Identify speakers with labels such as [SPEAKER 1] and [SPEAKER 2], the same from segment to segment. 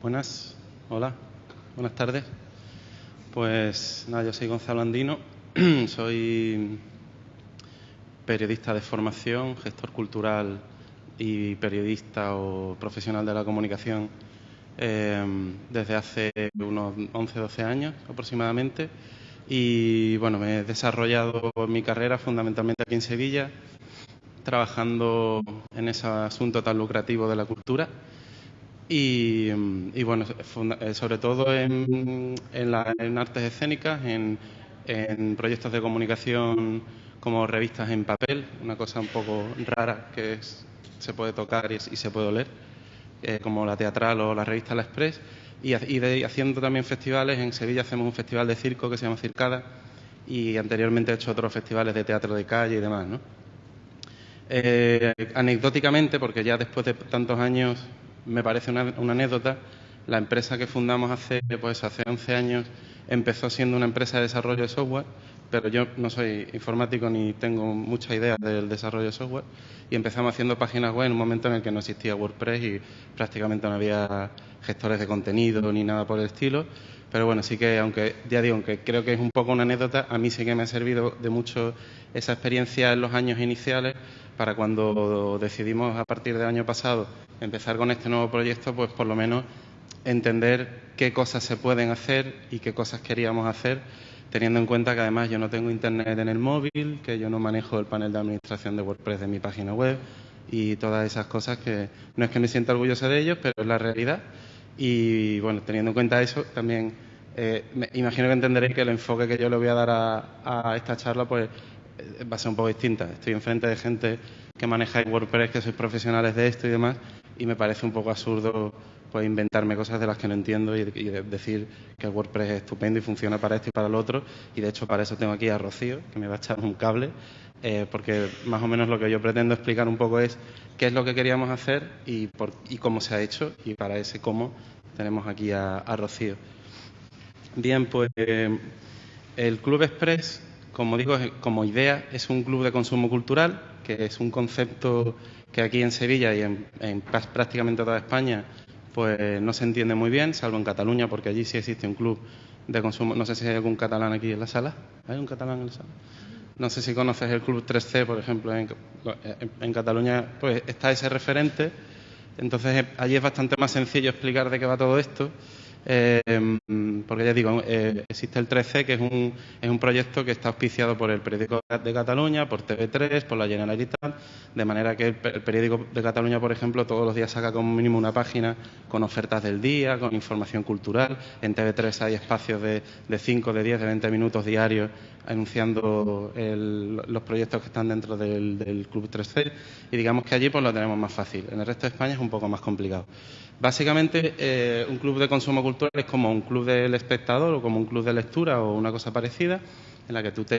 [SPEAKER 1] Buenas, hola, buenas tardes. Pues nada, yo soy Gonzalo Andino, soy periodista de formación, gestor cultural y periodista o profesional de la comunicación em, desde hace unos 11, 12 años aproximadamente. Y bueno, me he desarrollado mi carrera fundamentalmente aquí en Sevilla, trabajando en ese asunto tan lucrativo de la cultura y, bueno, eh, sobre todo en, en, artes escénicas, en, proyectos de comunicación como revistas en papel, una cosa un poco rara que se puede tocar y, se puede oler, eh, como la teatral o la revista La Express, y, haciendo también festivales. En Sevilla hacemos un festival de circo que se llama Circada y anteriormente he hecho otros festivales de teatro de calle y demás. ¿no? Eh, anecdóticamente, porque ya después de tantos años me parece una, anécdota. La empresa que fundamos hace, pues, hace 11 años empezó siendo una empresa de desarrollo de software, pero yo no soy informático ni tengo mucha idea del desarrollo de software. Y empezamos haciendo páginas web en un momento en el que no existía WordPress y prácticamente no había gestores de contenido ni nada por el estilo. Pero bueno, sí que, aunque ya digo, aunque creo que es un poco una anécdota, a mí sí que me ha servido de mucho esa experiencia en los años iniciales para cuando decidimos a partir del año pasado empezar con este nuevo proyecto, pues por lo menos entender qué cosas se pueden hacer y qué cosas queríamos hacer, teniendo en cuenta que además yo no tengo internet en el móvil, que yo no manejo el panel de administración de WordPress de mi página web y todas esas cosas que no es que me sienta orgulloso de ellos, pero es la realidad. Y bueno, teniendo en cuenta eso, también eh, me imagino que entenderéis que el enfoque que yo le voy a dar a, esta charla pues va a ser un poco distinta. Estoy enfrente de gente que maneja WordPress, que sois profesionales de esto y demás, y me parece un poco absurdo pues inventarme cosas de las que no entiendo y, decir que WordPress es estupendo y funciona para esto y para lo otro. Y de hecho para eso tengo aquí a Rocío, que me va a echar un cable, eh, porque más o menos lo que yo pretendo explicar un poco es qué es lo que queríamos hacer y, cómo se ha hecho. Y para ese cómo tenemos aquí a, Rocío. Bien, pues el Club Express, como digo, como idea, es un club de consumo cultural, que es un concepto que aquí en Sevilla y en, en prácticamente toda España pues no se entiende muy bien, salvo en Cataluña, porque allí sí existe un club de consumo. No sé si hay algún catalán aquí en la sala. ¿Hay un catalán en la sala? No sé si conoces el Club 3C, por ejemplo, en, Cataluña pues está ese referente. Entonces allí es bastante más sencillo explicar de qué va todo esto. Eh, porque ya digo, eh, existe el 13, que es un, es un proyecto que está auspiciado por el Periódico de Cataluña, por TV3, por la Generalitat, de manera que el, Periódico de Cataluña, por ejemplo, todos los días saca como mínimo una página con ofertas del día, con información cultural. En TV3 hay espacios de, de 5, de 10, de 20 minutos diarios anunciando los proyectos que están dentro del, Club 3C y digamos que allí pues lo tenemos más fácil. En el resto de España es un poco más complicado. Básicamente, eh, un club de consumo cultural es como un club del espectador o como un club de lectura o una cosa parecida en la que tú te,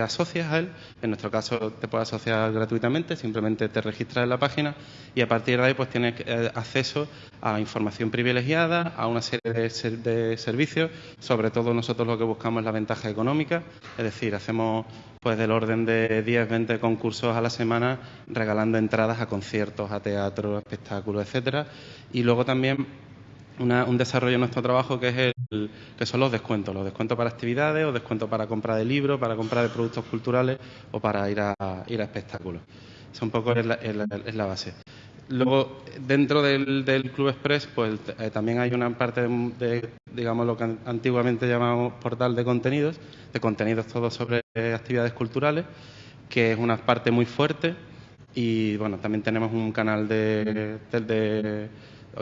[SPEAKER 1] asocias a él. En nuestro caso te puedes asociar gratuitamente, simplemente te registras en la página y a partir de ahí pues tienes eh, acceso a información privilegiada, a una serie de, servicios. Sobre todo nosotros lo que buscamos es la ventaja económica, es decir, hacemos pues del orden de 10, 20 concursos a la semana regalando entradas a conciertos, a teatro, a espectáculos, etcétera. Y luego también un desarrollo de nuestro trabajo que es el, que son los descuentos, los descuentos para actividades o descuentos para compra de libros, para compra de productos culturales o para ir a, ir a espectáculos. Eso un poco es la, base. Luego, dentro del, Club Express, pues eh, también hay una parte de, digamos, lo que antiguamente llamamos portal de contenidos, de contenidos todos sobre actividades culturales, que es una parte muy fuerte. Y bueno, también tenemos un canal de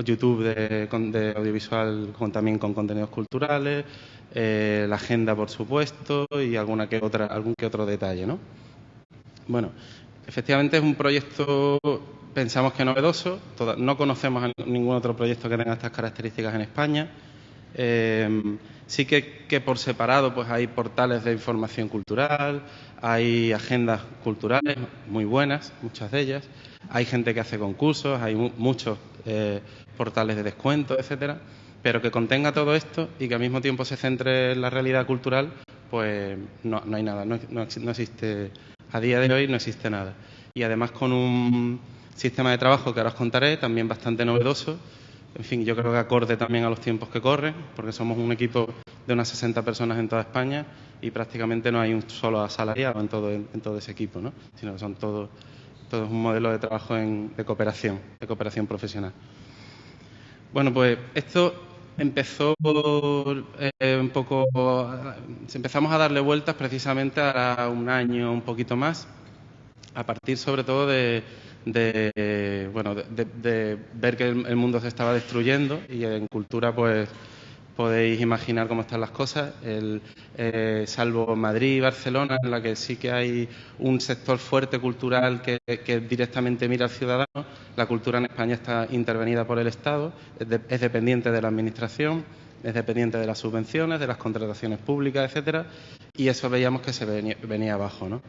[SPEAKER 1] YouTube de, audiovisual con, también con contenidos culturales, eh, la agenda, por supuesto, y alguna que otra, algún que otro detalle, ¿no? Bueno, efectivamente es un proyecto, pensamos que novedoso, no conocemos ningún otro proyecto que tenga estas características en España. Eh, sí que, por separado pues hay portales de información cultural, hay agendas culturales muy buenas, muchas de ellas, hay gente que hace concursos, hay muchos eh, portales de descuento, etcétera, pero que contenga todo esto y que al mismo tiempo se centre en la realidad cultural, pues no, hay nada, no, no existe, a día de hoy no existe nada. Y además con un sistema de trabajo que ahora os contaré, también bastante novedoso, en fin, yo creo que acorde también a los tiempos que corren, porque somos un equipo de unas 60 personas en toda España y prácticamente no hay un solo asalariado en todo, en todo ese equipo, ¿no? sino que son todos, todos un modelo de trabajo de cooperación, de cooperación profesional. Bueno, pues esto empezó eh, un poco, empezamos a darle vueltas precisamente a un año, un poquito más, a partir sobre todo de, bueno, de, ver que el, mundo se estaba destruyendo y en cultura pues podéis imaginar cómo están las cosas, el, eh, salvo Madrid y Barcelona, en la que sí que hay un sector fuerte cultural que, directamente mira al ciudadano, la cultura en España está intervenida por el Estado, es, dependiente de la Administración, es dependiente de las subvenciones, de las contrataciones públicas, etcétera, y eso veíamos que se venía, venía abajo, ¿no?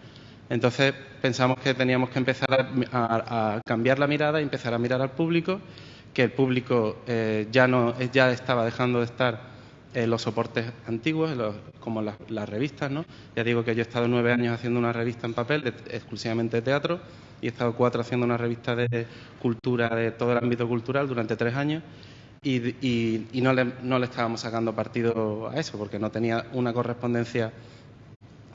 [SPEAKER 1] Entonces pensamos que teníamos que empezar a, cambiar la mirada y empezar a mirar al público que el público eh, ya, no, ya estaba dejando de estar en los soportes antiguos, como las, revistas. ¿no? Ya digo que yo he estado nueve años haciendo una revista en papel exclusivamente de teatro y he estado cuatro haciendo una revista de cultura, de todo el ámbito cultural durante tres años. Y, no, le, no le estábamos sacando partido a eso, porque no tenía una correspondencia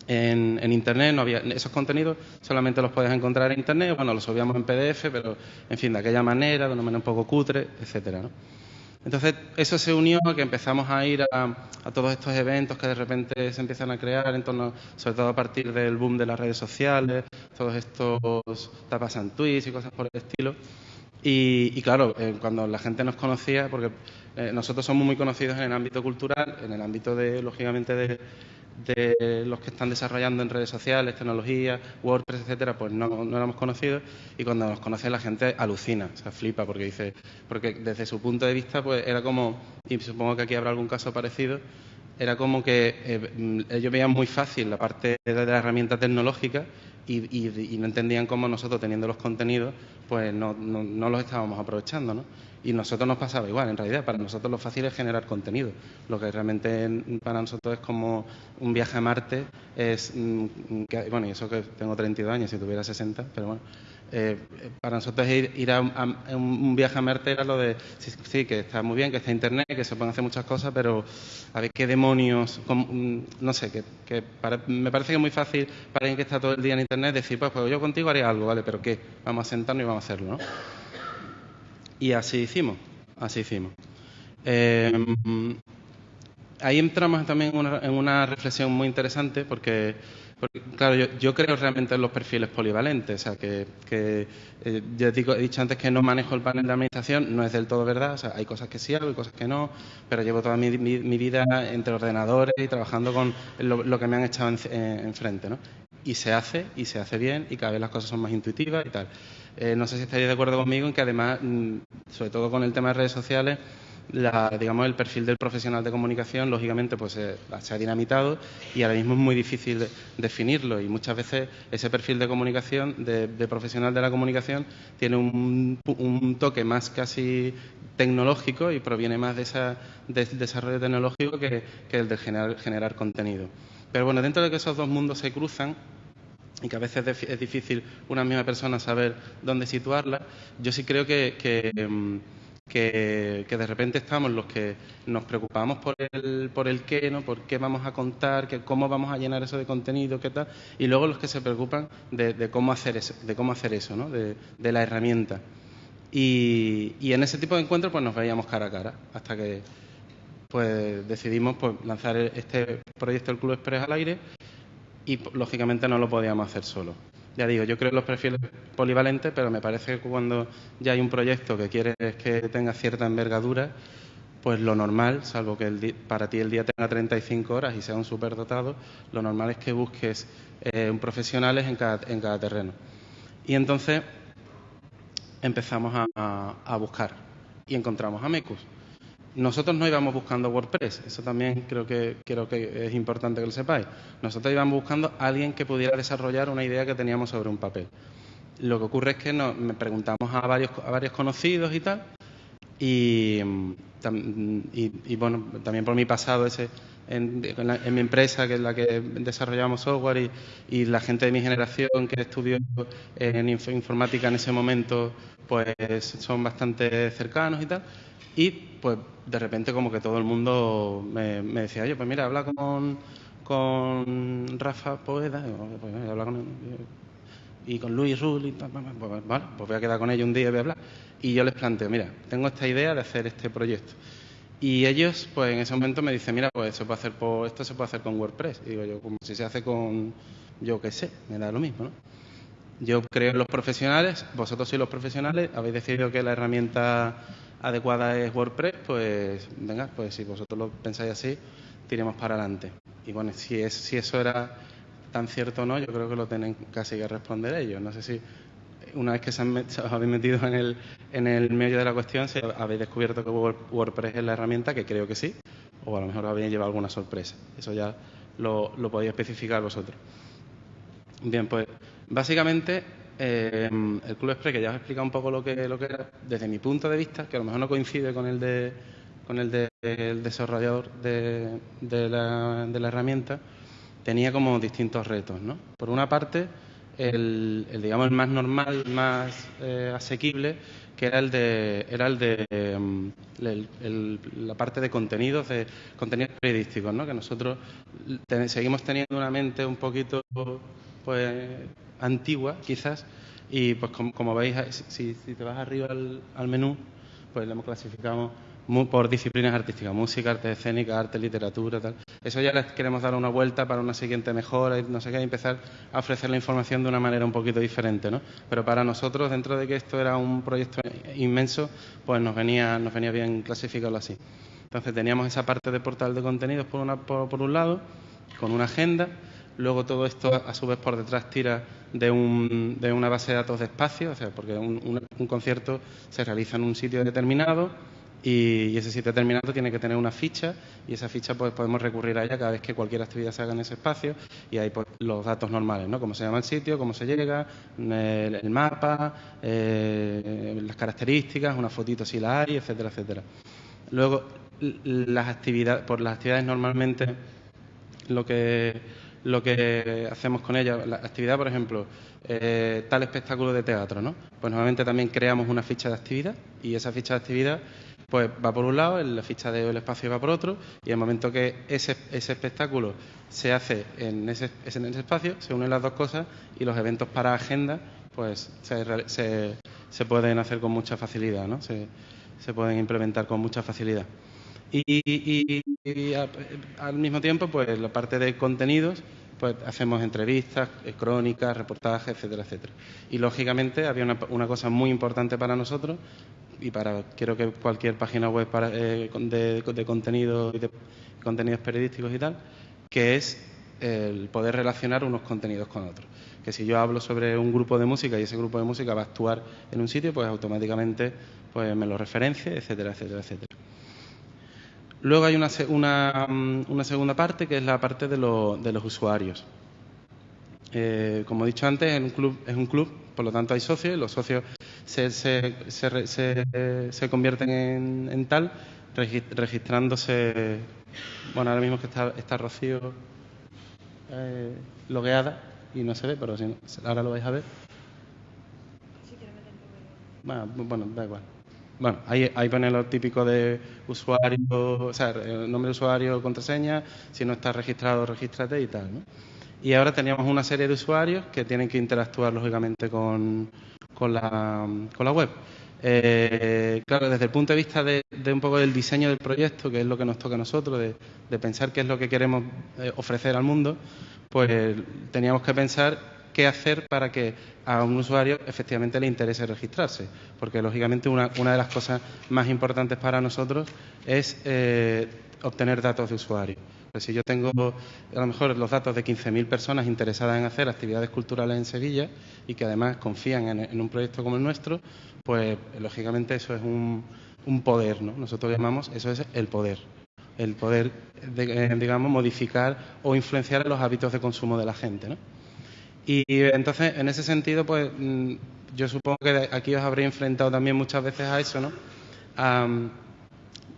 [SPEAKER 1] en, Internet, no había esos contenidos, solamente los puedes encontrar en Internet, bueno, los subíamos en PDF, pero en fin, de aquella manera, de una manera un poco cutre, etcétera, ¿no? Entonces, eso se unió a que empezamos a ir a, todos estos eventos que de repente se empiezan a crear, en torno, sobre todo a partir del boom de las redes sociales, todos estos tapas tweets y cosas por el estilo. Y, claro, eh, cuando la gente nos conocía, porque eh, nosotros somos muy conocidos en el ámbito cultural, en el ámbito de, lógicamente, de, de los que están desarrollando en redes sociales, tecnología, WordPress, etcétera, pues no, no éramos conocidos y cuando nos conoce la gente alucina, o sea, flipa porque dice, porque desde su punto de vista pues era como, y supongo que aquí habrá algún caso parecido, era como que eh, ellos veían muy fácil la parte de la herramienta tecnológica y, no entendían cómo nosotros teniendo los contenidos pues no, no, no los estábamos aprovechando, ¿no? Y nosotros nos pasaba igual, en realidad, para nosotros lo fácil es generar contenido. Lo que realmente para nosotros es como un viaje a Marte, es, mm, bueno, y eso que tengo 32 años, si tuviera 60, pero bueno, eh, para nosotros ir, a, un viaje a Marte era lo de, sí, que está muy bien, que está Internet, que se pueden hacer muchas cosas, pero a ver qué demonios, mm, no sé, que, me parece que es muy fácil para alguien que está todo el día en Internet decir, pues, pues yo contigo haría algo, ¿vale? Pero ¿qué? Vamos a sentarnos y vamos a hacerlo, ¿no? Y así hicimos, así hicimos. Eh, ahí entramos también en una, reflexión muy interesante porque, claro, yo, creo realmente en los perfiles polivalentes, o sea, que, eh, ya he dicho antes que no manejo el panel de administración, no es del todo verdad, o sea, hay cosas que sí hago y cosas que no, pero llevo toda mi, vida entre ordenadores y trabajando con lo, que me han echado enfrente, ¿no? Y se hace, y se hace bien, y cada vez las cosas son más intuitivas y tal. Eh, no sé si estaréis de acuerdo conmigo en que además, mm, sobre todo con el tema de redes sociales, digamos, el perfil del profesional de comunicación, lógicamente, pues eh, se ha dinamitado y ahora mismo es muy difícil definirlo y muchas veces ese perfil de comunicación, de, profesional de la comunicación, tiene un, toque más casi tecnológico y proviene más de ese desarrollo tecnológico que, el de generar, generar contenido. Pero bueno, dentro de que esos dos mundos se cruzan, y que a veces es difícil una misma persona saber dónde situarla, yo sí creo que, que, mm, de repente estamos los que nos preocupamos por el, por el qué, ¿no? por qué vamos a contar, que, cómo vamos a llenar eso de contenido, qué tal, y luego los que se preocupan de, cómo hacer eso, de cómo hacer eso, ¿no? de, la herramienta. Y, y, en ese tipo de encuentros pues nos veíamos cara a cara, hasta que pues decidimos pues, lanzar este proyecto del Club Express al aire y lógicamente no lo podíamos hacer solo. Ya digo, yo creo en los perfiles polivalentes, pero me parece que cuando ya hay un proyecto que quieres que tenga cierta envergadura, pues lo normal, salvo que para ti el día tenga 35 horas y sea un superdotado, lo normal es que busques eh, profesionales en cada, en cada terreno. Y entonces empezamos a buscar y encontramos a Mecus. Nosotros no íbamos buscando WordPress, eso también creo que, creo que es importante que lo sepáis. Nosotros íbamos buscando alguien que pudiera desarrollar una idea que teníamos sobre un papel. Lo que ocurre es que nos, me preguntamos a varios, a varios conocidos y tal, y, y, bueno, también por mi pasado ese en, mi empresa, que es la que desarrollamos software, y, la gente de mi generación que estudió en informática en ese momento, pues son bastante cercanos y tal. Y pues de repente como que todo el mundo me, decía, oye, pues mira, habla con, con Rafa Poeda, pues, habla con, y con Luis Rull, y pues, vale, pues voy a quedar con ellos un día y voy a hablar. Y yo les planteo, mira, tengo esta idea de hacer este proyecto. Y ellos, pues en ese momento me dicen, mira, pues se puede hacer por, esto se puede hacer con WordPress. Y digo yo, como si se hace con, yo qué sé, me da lo mismo, ¿no? Yo creo en los profesionales, vosotros sois los profesionales, habéis decidido que la herramienta adecuada es WordPress, pues venga, pues si vosotros lo pensáis así, tiremos para adelante. Y bueno, si, es, si eso era tan cierto o no, yo creo que lo tienen casi que responder ellos. No sé si una vez que se, han, os habéis metido en el, en el medio de la cuestión, si habéis descubierto que WordPress es la herramienta, que creo que sí, o a lo mejor habéis llevado alguna sorpresa. Eso ya lo, lo podéis especificar vosotros. Bien, pues básicamente eh, el Club Express, que ya os he explicado un poco lo que, lo que era, desde mi punto de vista, que a lo mejor no coincide con el de con el del desarrollador de, de, la, de herramienta, tenía como distintos retos, ¿no? Por una parte, el, digamos el más normal, más eh, asequible, que era el de era el de em, la parte de contenidos, de contenidos periodísticos, ¿no? Que nosotros seguimos teniendo una mente un poquito pues antigua, quizás, y pues como, veis, si, si, te vas arriba al, al menú, pues lo hemos clasificado por disciplinas artísticas, música, arte escénica, arte, literatura, tal. Eso ya les queremos dar una vuelta para una siguiente mejora y no sé qué, empezar a ofrecer la información de una manera un poquito diferente, ¿no? Pero para nosotros, dentro de que esto era un proyecto inmenso, pues nos venía, nos venía bien clasificarlo así. Entonces teníamos esa parte de portal de contenidos por, una, por, un lado, con una agenda, luego todo esto a su vez por detrás tira de, un, de una base de datos de espacio, o sea, porque un, concierto se realiza en un sitio determinado, y, ese sitio determinado tiene que tener una ficha y esa ficha pues podemos recurrir a ella cada vez que cualquier actividad se haga en ese espacio y ahí pues los datos normales, ¿no? Cómo se llama el sitio, cómo se llega, el, mapa, eh, las características, una fotito si la hay, etcétera, etcétera. Luego, las actividades, por las actividades normalmente lo que lo que hacemos con ella, la actividad, por ejemplo, eh, tal espectáculo de teatro, ¿no? Pues normalmente también creamos una ficha de actividad y esa ficha de actividad pues va por un lado, la ficha del espacio va por otro, y el momento que ese, espectáculo se hace en ese, en ese espacio, se unen las dos cosas y los eventos para agenda pues se, se, pueden hacer con mucha facilidad, ¿no? Se, pueden implementar con mucha facilidad. Y, al mismo tiempo, pues la parte de contenidos, pues hacemos entrevistas, eh, crónicas, reportajes, etcétera, etcétera. Y lógicamente había una, una cosa muy importante para nosotros, y para quiero que cualquier página web para, eh, de, de, contenido y de contenidos periodísticos y tal, que es el poder relacionar unos contenidos con otros. Que si yo hablo sobre un grupo de música y ese grupo de música va a actuar en un sitio, pues automáticamente pues me lo referencie, etcétera, etcétera, etcétera. Luego hay una, una, una segunda parte que es la parte de, de los usuarios. Eh, como he dicho antes, es un club, es un club, por lo tanto hay socios y los socios se, se, se, se convierten en, en, tal registrándose. Bueno, ahora mismo que está, está Rocío eh, logueada y no se ve, pero si ahora lo vais a ver. Bueno, bueno, da igual. Bueno, ahí, pone lo típico de usuario, o sea, nombre de usuario, contraseña, si no está registrado, regístrate y tal, ¿no? Y ahora teníamos una serie de usuarios que tienen que interactuar lógicamente con, con la, con la web. Eh, claro, desde el punto de vista de, un poco del diseño del proyecto, que es lo que nos toca a nosotros, de, pensar qué es lo que queremos eh, ofrecer al mundo, pues teníamos que pensar qué hacer para que a un usuario efectivamente le interese registrarse. Porque, lógicamente, una, de las cosas más importantes para nosotros es eh, obtener datos de usuario. Si yo tengo a lo mejor los datos de 15.000 personas interesadas en hacer actividades culturales en Sevilla y que además confían en, un proyecto como el nuestro, pues lógicamente eso es un, poder, ¿no? Nosotros llamamos, eso es el poder. El poder, eh, digamos, modificar o influenciar los hábitos de consumo de la gente, ¿no? Y entonces, en ese sentido, pues mm, yo supongo que aquí os habréis enfrentado también muchas veces a eso, ¿no?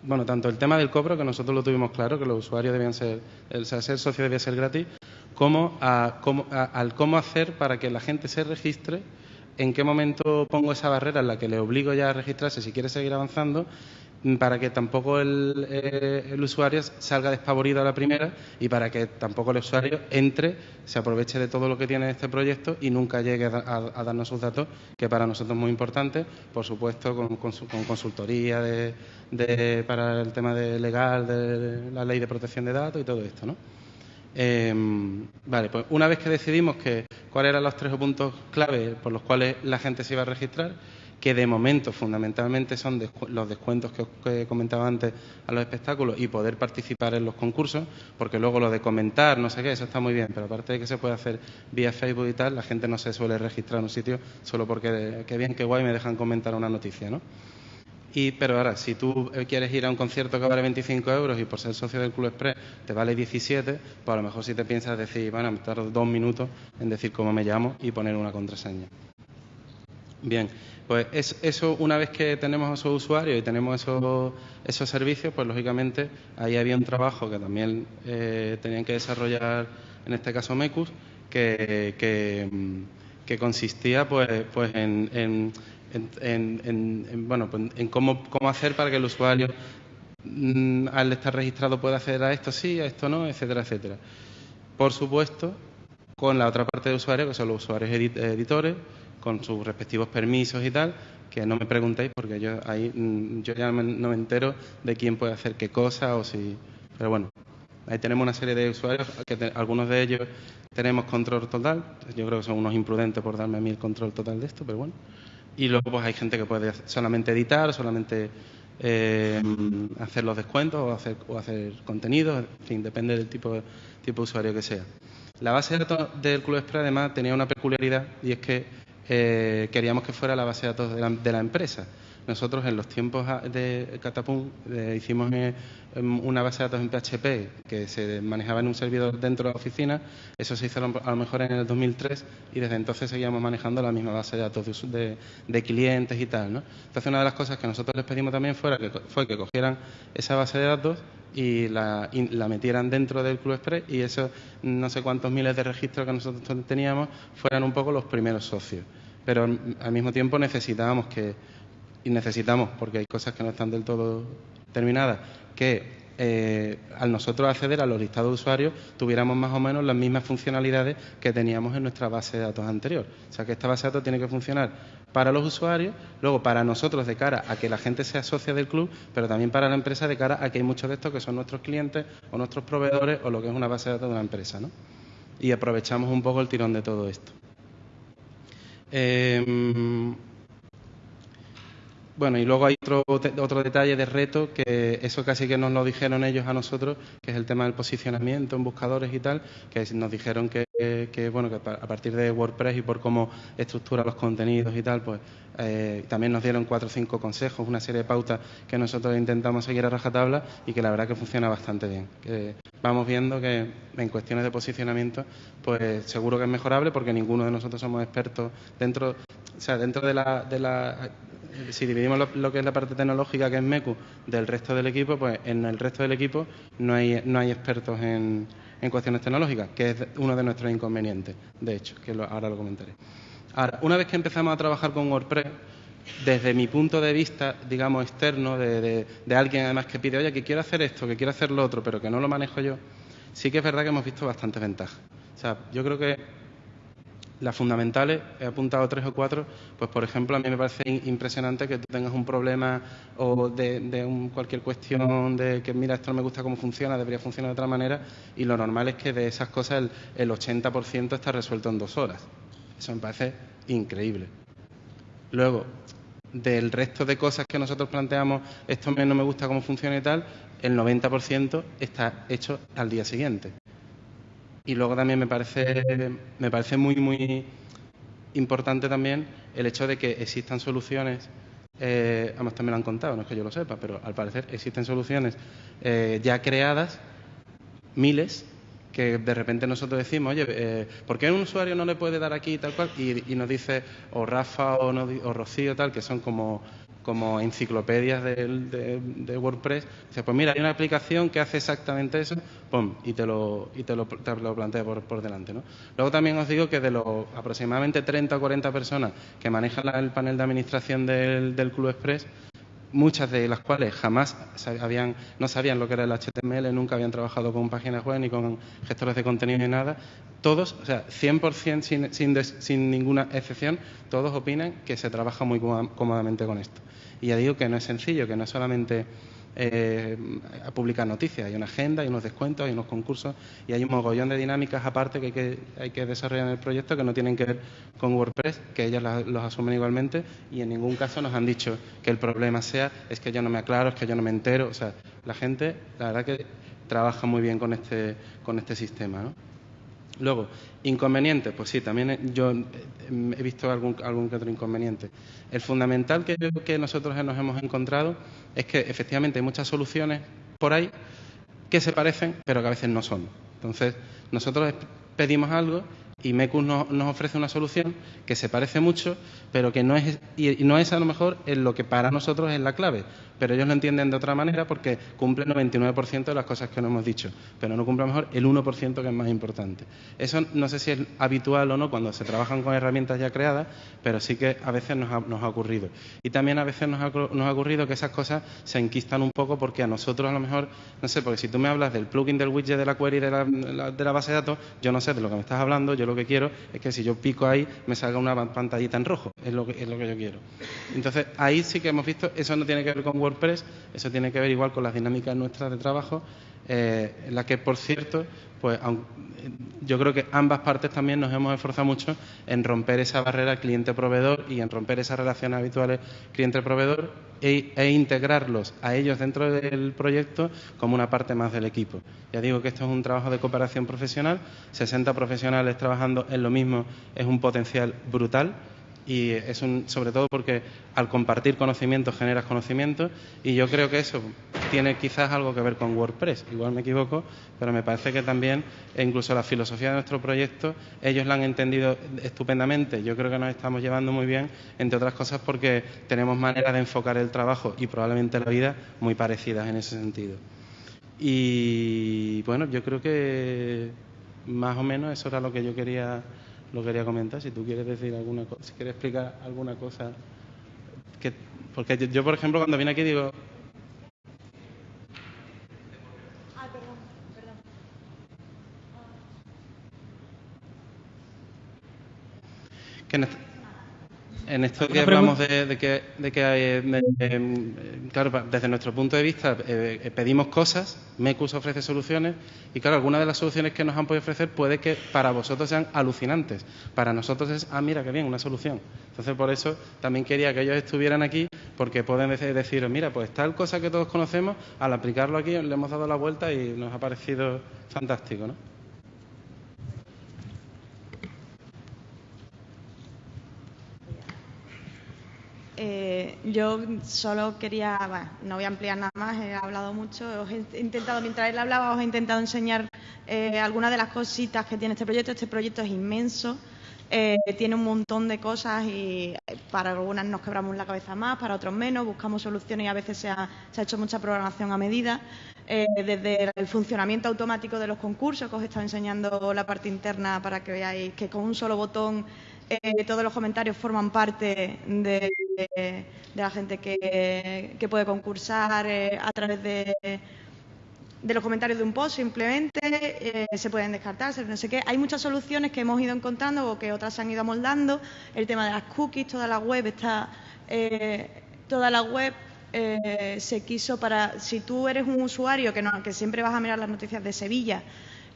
[SPEAKER 1] bueno, tanto el tema del cobro, que nosotros lo tuvimos claro, que los usuarios debían ser, el ser socio debía ser gratis, como al cómo hacer para que la gente se registre, en qué momento pongo esa barrera en la que le obligo ya a registrarse si quiere seguir avanzando para que tampoco eh, el, usuario salga despavorido a la primera y para que tampoco el usuario entre, se aproveche de todo lo que tiene este proyecto y nunca llegue a, darnos sus datos, que para nosotros es muy importante, por supuesto, con, consultoría para el tema de legal, de la ley de protección de datos y todo esto, ¿no? Em, vale, pues una vez que decidimos cuáles eran los tres puntos clave por los cuales la gente se iba a registrar, que de momento fundamentalmente son los descuentos que comentaba antes a los espectáculos y poder participar en los concursos, porque luego lo de comentar, no sé qué, eso está muy bien, pero aparte de que se puede hacer vía Facebook y tal, la gente no se suele registrar en un sitio solo porque qué bien, qué guay, me dejan comentar una noticia, ¿no? Y, pero ahora, si tú quieres ir a un concierto que vale 25 euros y por ser socio del Club Express te vale 17, pues a lo mejor si te piensas decir, bueno, me tardo dos minutos en decir cómo me llamo y poner una contraseña. Bien, pues eso una vez que tenemos esos usuarios y tenemos esos, esos servicios, pues lógicamente ahí había un trabajo que también eh, tenían que desarrollar, en este caso MECUS, que, consistía pues, pues en, bueno, pues en cómo, cómo hacer para que el usuario mm, al estar registrado pueda acceder a esto sí, a esto no, etcétera, etcétera. Por supuesto, con la otra parte de usuarios, que son los usuarios editores, con sus respectivos permisos y tal, que no me preguntéis porque yo ahí mm, yo ya no me entero de quién puede hacer qué cosa o si... Pero bueno, ahí tenemos una serie de usuarios, que algunos de ellos tenemos control total, yo creo que son unos imprudentes por darme a mí el control total de esto, pero bueno. Y luego pues hay gente que puede solamente editar, solamente eh, hacer los descuentos o hacer, o hacer contenidos, en fin, depende del tipo, tipo de usuario que sea. La base de datos del Club Express además tenía una peculiaridad y es que eh, queríamos que fuera la base de datos de la, empresa. Nosotros en los tiempos de Catapum eh, hicimos eh, em, una base de datos en PHP que se manejaba en un servidor dentro de la oficina. Eso se hizo a lo mejor en el 2003 y desde entonces seguíamos manejando la misma base de datos de, clientes y tal. ¿no? Entonces una de las cosas que nosotros les pedimos también fuera que, fue que cogieran esa base de datos y la, la, metieran dentro del Club Express y esos no sé cuántos miles de registros que nosotros teníamos fueran un poco los primeros socios. Pero al mismo tiempo necesitábamos que, y necesitamos, porque hay cosas que no están del todo terminadas, que eh, al nosotros acceder a los listados de usuarios tuviéramos más o menos las mismas funcionalidades que teníamos en nuestra base de datos anterior. O sea que esta base de datos tiene que funcionar para los usuarios, luego para nosotros de cara a que la gente sea socia del club, pero también para la empresa de cara a que hay muchos de estos que son nuestros clientes o nuestros proveedores o lo que es una base de datos de una empresa. ¿no? Y aprovechamos un poco el tirón de todo esto. Eh, bueno, y luego hay otro, otro detalle de reto, que eso casi que nos lo dijeron ellos a nosotros, que es el tema del posicionamiento en buscadores y tal, que nos dijeron que, bueno, que a partir de WordPress y por cómo estructura los contenidos y tal, pues eh, también nos dieron cuatro o cinco consejos, una serie de pautas que nosotros intentamos seguir a rajatabla y que la verdad que funciona bastante bien. Que vamos viendo que en cuestiones de posicionamiento, pues seguro que es mejorable porque ninguno de nosotros somos expertos dentro, o sea, dentro de la, de la si dividimos lo, que es la parte tecnológica, que es MECU, del resto del equipo, pues en el resto del equipo no hay, no hay expertos en, en cuestiones tecnológicas, que es uno de nuestros inconvenientes, de hecho, que ahora lo comentaré. Ahora, una vez que empezamos a trabajar con WordPress, desde mi punto de vista, digamos, externo, de, de, alguien además que pide, oye, que quiero hacer esto, que quiero hacer lo otro, pero que no lo manejo yo, sí que es verdad que hemos visto bastante ventaja. O sea, yo creo que las fundamentales, he apuntado tres o cuatro, pues por ejemplo a mí me parece impresionante que tú tengas un problema o de, cualquier cuestión de que mira esto no me gusta cómo funciona, debería funcionar de otra manera y lo normal es que de esas cosas el, el 80% está resuelto en dos horas. Eso me parece increíble. Luego, del resto de cosas que nosotros planteamos, esto no me gusta cómo funciona y tal, el 90% está hecho al día siguiente. Y luego también me parece, me parece muy, muy importante también el hecho de que existan soluciones, eh, además también lo han contado, no es que yo lo sepa, pero al parecer existen soluciones eh, ya creadas, miles, que de repente nosotros decimos, oye, eh, ¿por qué un usuario no le puede dar aquí tal cual? Y, nos dice, o Rafa o, o Rocío tal, que son como como enciclopedias de, WordPress. Dice, pues mira, hay una aplicación que hace exactamente eso, ¡pum! y te lo, y te lo, plantea por, delante. ¿no? Luego también os digo que de los aproximadamente 30 o 40 personas que manejan el panel de administración del, del Club Express, muchas de las cuales jamás no sabían lo que era el HTML, nunca habían trabajado con páginas web ni con gestores de contenido ni nada. Todos, o sea, 100% sin, sin, sin ninguna excepción, todos opinan que se trabaja muy cómodamente con esto. Y ya digo que no es sencillo, que no es solamente eh, publicar noticias, hay una agenda, hay unos descuentos, hay unos concursos y hay un mogollón de dinámicas aparte que hay que, hay que desarrollar en el proyecto que no tienen que ver con WordPress, que ellos los asumen igualmente y en ningún caso nos han dicho que el problema sea es que yo no me aclaro, es que yo no me entero, o sea, la gente, la verdad que trabaja muy bien con este, con este sistema, ¿no? Luego, inconvenientes, pues sí, también yo eh, he visto algún, algún que otro inconveniente. El fundamental que nosotros nos hemos encontrado es que efectivamente hay muchas soluciones por ahí que se parecen, pero que a veces no son. Entonces, nosotros pedimos algo y Mecus nos, ofrece una solución que se parece mucho, pero que no es, y no es a lo mejor en lo que para nosotros es la clave, pero ellos lo entienden de otra manera porque cumple el 99% de las cosas que nos hemos dicho, pero no cumple a lo mejor el 1% que es más importante. Eso no sé si es habitual o no cuando se trabajan con herramientas ya creadas, pero sí que a veces nos ha, ocurrido. Y también a veces nos ha, ocurrido que esas cosas se enquistan un poco porque a nosotros a lo mejor, no sé, porque si tú me hablas del plugin del widget de la query de la, de la base de datos, yo no sé de lo que me estás hablando, lo que quiero es que si yo pico ahí me salga una pantallita en rojo, es lo que, es lo que yo quiero. Entonces ahí sí que hemos visto, eso no tiene que ver con WordPress, eso tiene que ver igual con las dinámicas nuestras de trabajo, eh, en las que, por cierto, pues yo creo que ambas partes también nos hemos esforzado mucho en romper esa barrera cliente-proveedor y en romper esas relaciones habituales cliente-proveedor e, e, integrarlos a ellos dentro del proyecto como una parte más del equipo. Ya digo que esto es un trabajo de cooperación profesional, 60 profesionales trabajando en lo mismo es un potencial brutal y es un, sobre todo porque al compartir conocimiento generas conocimiento y yo creo que eso tiene quizás algo que ver con WordPress, igual me equivoco, pero me parece que también e incluso la filosofía de nuestro proyecto ellos la han entendido estupendamente, yo creo que nos estamos llevando muy bien, entre otras cosas porque tenemos maneras de enfocar el trabajo y probablemente la vida muy parecidas en ese sentido. Y bueno, yo creo que más o menos eso era lo que yo quería lo quería comentar. Si tú quieres decir alguna cosa, si quieres explicar alguna cosa. Que, porque yo, por ejemplo, cuando vine aquí digo. Ah, perdón, perdón. Que en esto que hablamos de, que, de que eh, claro, desde nuestro punto de vista eh, eh, pedimos cosas, MECUS ofrece soluciones y claro, algunas de las soluciones que nos han podido ofrecer puede que para vosotros sean alucinantes. Para nosotros es, ah, mira, qué bien, una solución. Entonces, por eso también quería que ellos estuvieran aquí porque pueden decir, mira, pues tal cosa que todos conocemos, al aplicarlo aquí le hemos dado la vuelta y nos ha parecido fantástico, ¿no?
[SPEAKER 2] Eh, yo solo quería, bueno, no voy a ampliar nada más, he hablado mucho, os he intentado, mientras él hablaba, os he intentado enseñar eh, algunas de las cositas que tiene este proyecto. Este proyecto es inmenso, eh, tiene un montón de cosas y para algunas nos quebramos la cabeza más, para otros menos, buscamos soluciones y a veces se ha, hecho mucha programación a medida. desde el funcionamiento automático de los concursos, que os he estado enseñando la parte interna para que veáis que con un solo botón todos los comentarios forman parte de, de, la gente que, puede concursar eh, a través de, los comentarios de un post simplemente, eh, se pueden descartar, no sé qué. Hay muchas soluciones que hemos ido encontrando o que otras se han ido amoldando. El tema de las cookies, toda la web está... Eh, toda la web se quiso para... Si tú eres un usuario que, no, que siempre vas a mirar las noticias de Sevilla,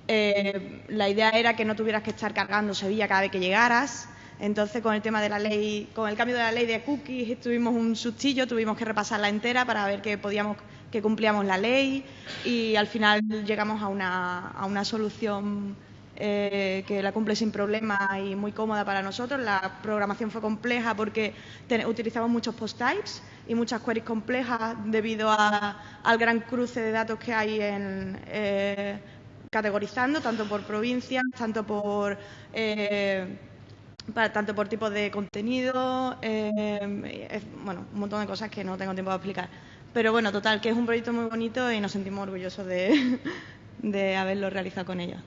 [SPEAKER 2] la idea era que no tuvieras que estar cargando Sevilla cada vez que llegaras, entonces, con el tema de la ley, con el cambio de la ley de cookies, tuvimos un sustillo, tuvimos que repasarla entera para ver que podíamos, que cumplíamos la ley y al final llegamos a una, a solución eh, que la cumple sin problema y muy cómoda para nosotros. La programación fue compleja porque utilizamos muchos post types y muchas queries complejas debido al gran cruce de datos que hay en, eh, categorizando, tanto por provincias, tanto por eh, para, tanto por tipo de contenido, eh, bueno, un montón de cosas que no tengo tiempo de explicar. Pero bueno, total, que es un proyecto muy bonito y nos sentimos orgullosos de, de haberlo realizado con ellos.